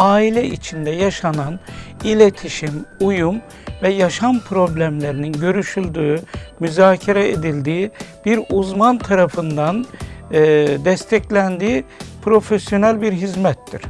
aile içinde yaşanan iletişim, uyum ve yaşam problemlerinin görüşüldüğü, müzakere edildiği bir uzman tarafından e, desteklendiği profesyonel bir hizmettir.